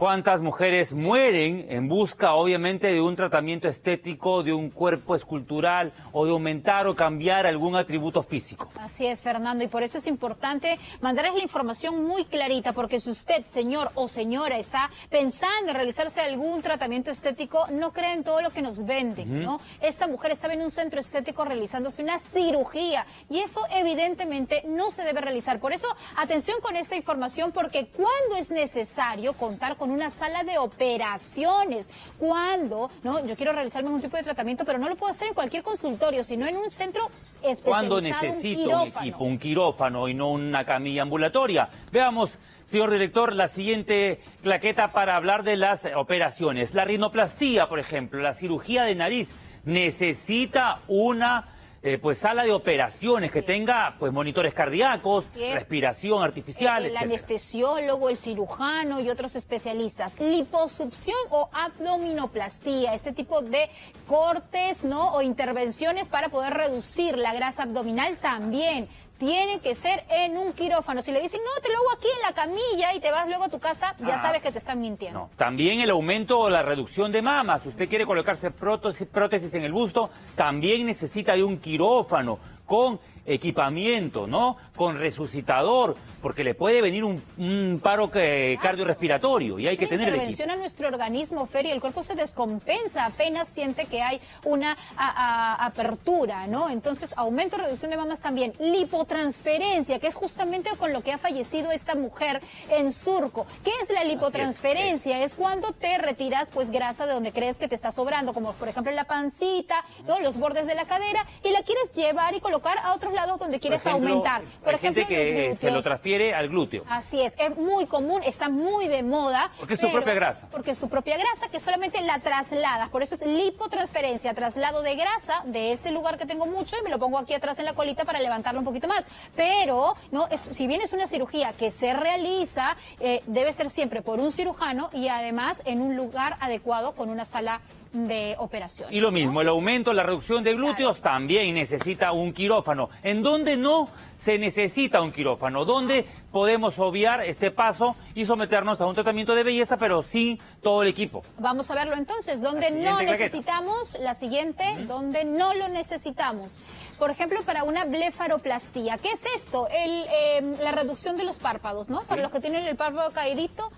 ¿Cuántas mujeres mueren en busca, obviamente, de un tratamiento estético, de un cuerpo escultural o de aumentar o cambiar algún atributo físico? Así es, Fernando, y por eso es importante mandarles la información muy clarita, porque si usted, señor o señora, está pensando en realizarse algún tratamiento estético, no cree en todo lo que nos venden, ¿no? Esta mujer estaba en un centro estético realizándose una cirugía y eso evidentemente no se debe realizar. Por eso, atención con esta información, porque cuando es necesario contar con una sala de operaciones. Cuando, no, yo quiero realizarme algún tipo de tratamiento, pero no lo puedo hacer en cualquier consultorio, sino en un centro especializado. Cuando necesito un, equipo, un quirófano y no una camilla ambulatoria. Veamos, señor director, la siguiente claqueta para hablar de las operaciones. La rinoplastía, por ejemplo, la cirugía de nariz, necesita una eh, pues sala de operaciones que tenga pues monitores cardíacos, respiración artificial, el, el anestesiólogo, el cirujano y otros especialistas. Liposucción o abdominoplastía, este tipo de cortes, ¿no? O intervenciones para poder reducir la grasa abdominal también tiene que ser en un quirófano. Si le dicen, no, te lo hago aquí en la camilla y te vas luego a tu casa, ya ah. sabes que te están mintiendo. También el aumento o la reducción de mamas. Si usted quiere colocarse prótesis en el busto, también necesita de un quirófano con equipamiento, ¿no? Con resucitador, porque le puede venir un, paro cardiorrespiratorio y hay que tener el equipo. a nuestro organismo, Fer, y el cuerpo se descompensa apenas siente que hay una apertura, ¿no? Entonces, aumento, reducción de mamas también. Lipotransferencia, que es justamente con lo que ha fallecido esta mujer en Surco. ¿Qué es la lipotransferencia? Es, cuando te retiras, pues, grasa de donde crees que te está sobrando, como por ejemplo la pancita, ¿no? Los bordes de la cadera, y la quieres llevar y colocar a otros lados donde quieres aumentar. Por ejemplo, que se lo transfiere al glúteo. Así es, es muy común, está muy de moda. Porque es tu propia grasa. Porque es tu propia grasa que solamente la trasladas. Por eso es lipotransferencia, traslado de grasa de este lugar que tengo mucho y me lo pongo aquí atrás en la colita para levantarlo un poquito más. Pero, no, si bien es una cirugía que se realiza, eh, debe ser siempre por un cirujano y además en un lugar adecuado con una sala de operación. Y lo mismo, el aumento, la reducción de glúteos también necesita un quirófano. ¿En dónde no se necesita un quirófano? ¿Dónde podemos obviar este paso y someternos a un tratamiento de belleza, pero sin todo el equipo? Vamos a verlo entonces. ¿Dónde no necesitamos? La siguiente, ¿dónde no lo necesitamos? Por ejemplo, para una blefaroplastía. ¿Qué es esto? El, em, la reducción de los párpados, ¿no? Para los que tienen el párpado caídito,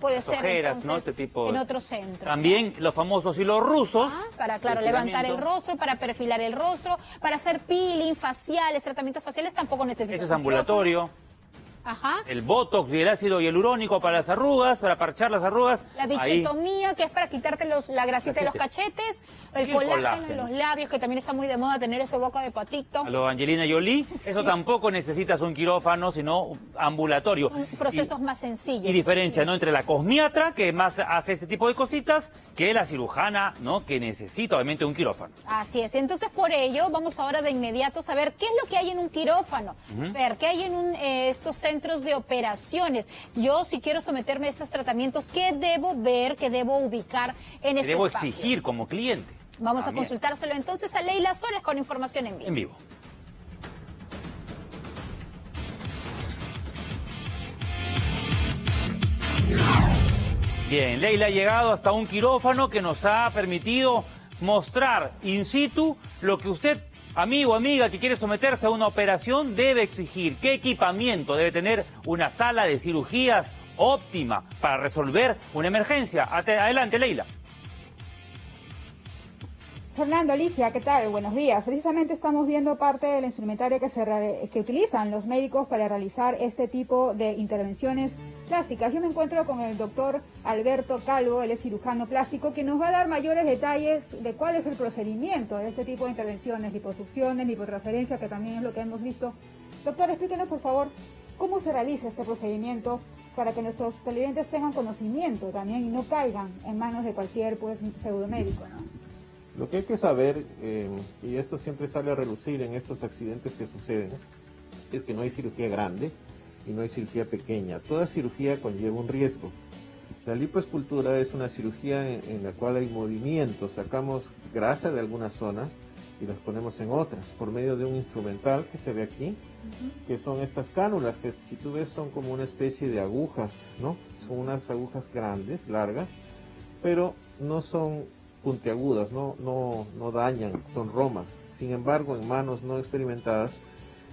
puede ser entonces, este en otro centro. También los famosos los rusos. Ah, para, claro, levantar el rostro, para perfilar el rostro, para hacer peeling faciales, tratamientos faciales tampoco necesitas. Eso es ambulatorio. Ajá. El botox y el ácido hialurónico para las arrugas, para parchar las arrugas. La bichetomía, que es para quitarte los, la grasita de los cachetes. El, colágeno, en los labios, que también está muy de moda tener esa boca de patito. A lo Angelina Jolie, eso tampoco necesitas un quirófano, sino ambulatorio. Son procesos más sencillos. Y diferencia, ¿no? Entre la cosmiatra, que más hace este tipo de cositas, que la cirujana, ¿no? Que necesita obviamente un quirófano. Así es. Entonces, por ello, vamos ahora de inmediato a saber qué es lo que hay en un quirófano. Ver, ¿qué hay en un, eh, estos centros centros de operaciones. Yo, si quiero someterme a estos tratamientos, ¿qué debo ver, qué debo ubicar en este debo espacio? Debo exigir como cliente. Vamos a consultárselo entonces a Leila Suárez con información en vivo. En vivo. Bien, Leila ha llegado hasta un quirófano que nos ha permitido mostrar in situ lo que usted Amigo, amiga que quiere someterse a una operación debe exigir qué equipamiento debe tener una sala de cirugías óptima para resolver una emergencia. Adelante, Leila. Fernando, Alicia, ¿qué tal? Buenos días. Precisamente estamos viendo parte del instrumentario que, se que utilizan los médicos para realizar este tipo de intervenciones plásticas. Yo me encuentro con el doctor Alberto Calvo, él es cirujano plástico, que nos va a dar mayores detalles de cuál es el procedimiento de este tipo de intervenciones, liposucciones, lipotransferencia, que también es lo que hemos visto. Doctor, explíquenos por favor cómo se realiza este procedimiento para que nuestros clientes tengan conocimiento también y no caigan en manos de cualquier pues, pseudomédico, ¿no? Lo que hay que saber, eh, y esto siempre sale a relucir en estos accidentes que suceden, es que no hay cirugía grande y no hay cirugía pequeña. Toda cirugía conlleva un riesgo. La lipoescultura es una cirugía en, la cual hay movimiento, sacamos grasa de algunas zonas y las ponemos en otras por medio de un instrumental que se ve aquí, que son estas cánulas que si tú ves son como una especie de agujas, ¿no? son unas agujas grandes, largas, pero no son puntiagudas, no, no, no dañan, son romas. Sin embargo, en manos no experimentadas,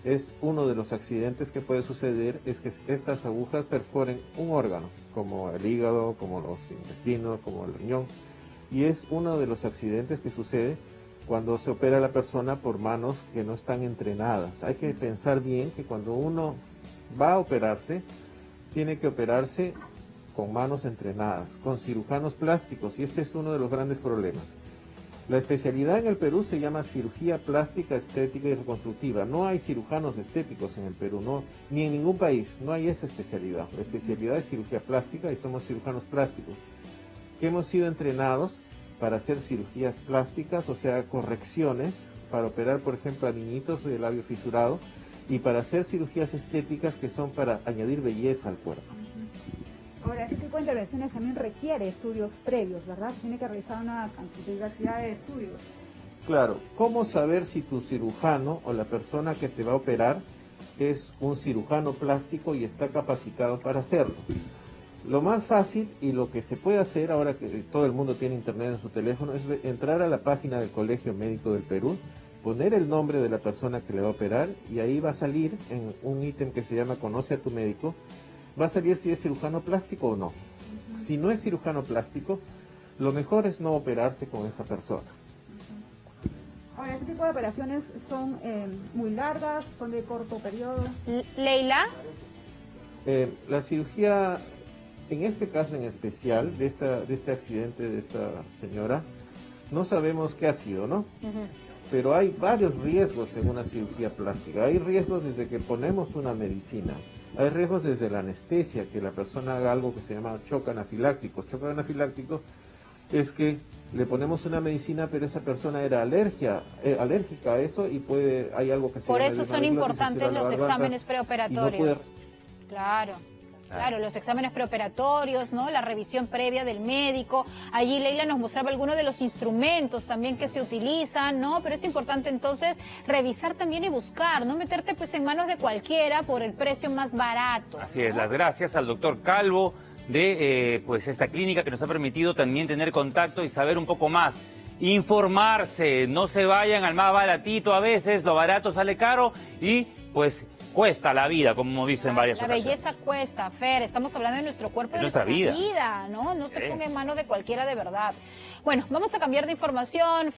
es uno de los accidentes que puede suceder es que estas agujas perforen un órgano, como el hígado, como los intestinos, como el riñón. Y es uno de los accidentes que sucede cuando se opera a la persona por manos que no están entrenadas. Hay que pensar bien que cuando uno va a operarse, tiene que operarse con manos entrenadas, con cirujanos plásticos, y este es uno de los grandes problemas. La especialidad en el Perú se llama cirugía plástica, estética y reconstructiva. No hay cirujanos estéticos en el Perú, no, ni en ningún país, no hay esa especialidad. La especialidad es cirugía plástica y somos cirujanos plásticos, que hemos sido entrenados para hacer cirugías plásticas, o sea, correcciones, para operar, por ejemplo, a niñitos de labio fisurado, y para hacer cirugías estéticas que son para añadir belleza al cuerpo. Ahora, este tipo de intervenciones también requiere estudios previos, ¿verdad? Tiene que realizar una cantidad de estudios. Claro, ¿cómo saber si tu cirujano o la persona que te va a operar es un cirujano plástico y está capacitado para hacerlo? Lo más fácil y lo que se puede hacer ahora que todo el mundo tiene internet en su teléfono es entrar a la página del Colegio Médico del Perú, poner el nombre de la persona que le va a operar y ahí va a salir en un ítem que se llama Conoce a tu médico va a salir si es cirujano plástico o no. Si no es cirujano plástico, lo mejor es no operarse con esa persona. Ahora, este tipo de operaciones son eh, muy largas, son de corto periodo. Leila. Eh, la cirugía, en este caso en especial, de, esta, de este accidente de esta señora, no sabemos qué ha sido, ¿no? Pero hay varios riesgos en una cirugía plástica. Hay riesgos desde que ponemos una medicina, hay riesgos desde la anestesia, que la persona haga algo que se llama choque anafiláctico. Choque anafiláctico es que le ponemos una medicina, pero esa persona era alergia, eh, alérgica a eso y puede hay algo que se Por eso son importantes los exámenes preoperatorios. Claro. Claro, los exámenes preoperatorios, ¿no? La revisión previa del médico. Allí Leila nos mostraba algunos de los instrumentos también que se utilizan, ¿no? Pero es importante entonces revisar también y buscar, no meterte pues en manos de cualquiera por el precio más barato. Así es, las gracias al doctor Calvo de eh, pues esta clínica que nos ha permitido también tener contacto y saber un poco más. Informarse, no se vayan al más baratito a veces, lo barato sale caro y pues cuesta la vida, como hemos visto en varias la ocasiones. La belleza cuesta, Fer. Estamos hablando de nuestro cuerpo y de nuestra, vida. ¿no? No se ponga en manos de cualquiera de verdad. Bueno, vamos a cambiar de información.